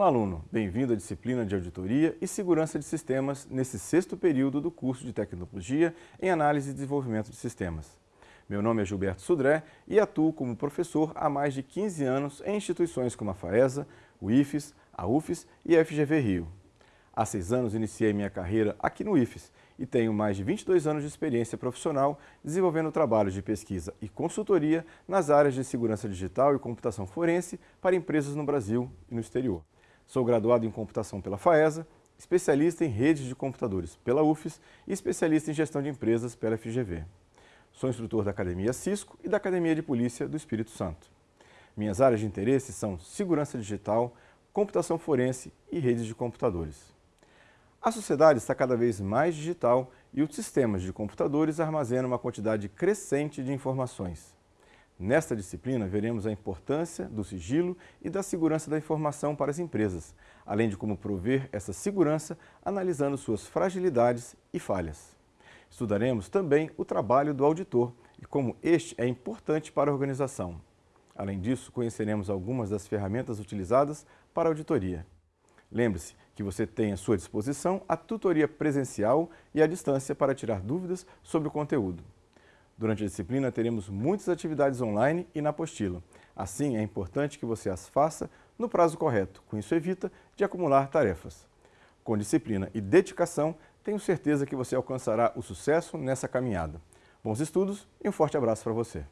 Olá, aluno! Bem-vindo à disciplina de Auditoria e Segurança de Sistemas nesse sexto período do curso de Tecnologia em Análise e Desenvolvimento de Sistemas. Meu nome é Gilberto Sudré e atuo como professor há mais de 15 anos em instituições como a FAESA, o IFES, a UFES e a FGV Rio. Há seis anos iniciei minha carreira aqui no IFES e tenho mais de 22 anos de experiência profissional desenvolvendo trabalhos de pesquisa e consultoria nas áreas de segurança digital e computação forense para empresas no Brasil e no exterior. Sou graduado em computação pela FAESA, especialista em redes de computadores pela UFES e especialista em gestão de empresas pela FGV. Sou instrutor da Academia Cisco e da Academia de Polícia do Espírito Santo. Minhas áreas de interesse são segurança digital, computação forense e redes de computadores. A sociedade está cada vez mais digital e os sistemas de computadores armazenam uma quantidade crescente de informações. Nesta disciplina, veremos a importância do sigilo e da segurança da informação para as empresas, além de como prover essa segurança analisando suas fragilidades e falhas. Estudaremos também o trabalho do auditor e como este é importante para a organização. Além disso, conheceremos algumas das ferramentas utilizadas para a auditoria. Lembre-se que você tem à sua disposição a tutoria presencial e à distância para tirar dúvidas sobre o conteúdo. Durante a disciplina, teremos muitas atividades online e na apostila. Assim, é importante que você as faça no prazo correto. Com isso, evita de acumular tarefas. Com disciplina e dedicação, tenho certeza que você alcançará o sucesso nessa caminhada. Bons estudos e um forte abraço para você.